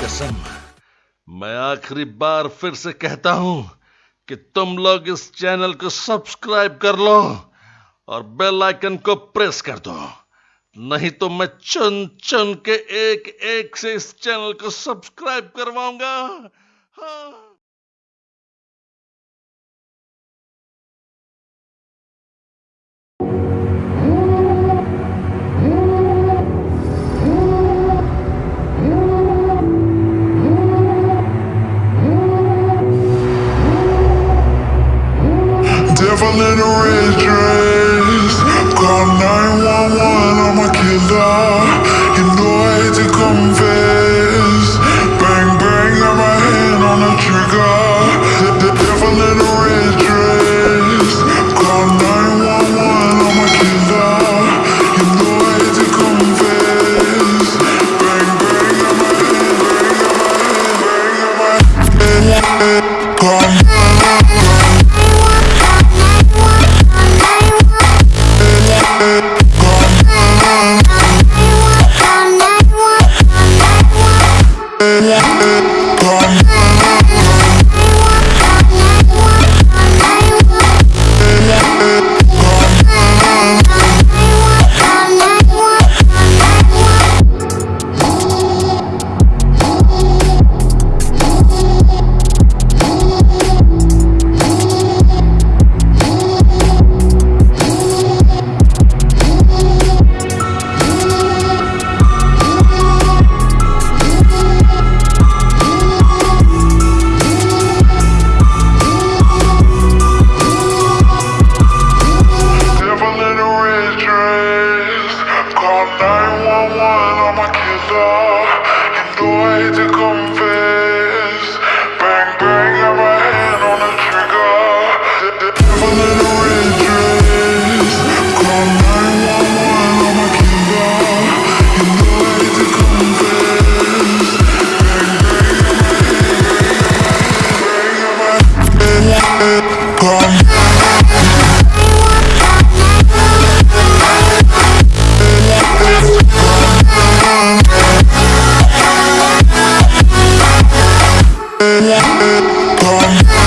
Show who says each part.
Speaker 1: कसम, मैं आखिरी बार फिर से कहता हूँ कि तुम लोग इस चैनल को सब्सक्राइब कर लो और बेल आइकन को प्रेस कर दो। नहीं तो मैं चुन चुन के एक एक से इस चैनल को सब्सक्राइब करवाऊँगा। हाँ।
Speaker 2: girl in red dress. Call 911, I'm a killer. You know I hate to confess. Bang, bang, got my hand on the trigger. The, the devil in a red dress. Call 911, I'm a killer. You know I hate to confess. Bang, bang, got my hand, bang, got my hand, bang, got my hand. Call 911 911, I'm a killer. You know I hate to yeah. yeah.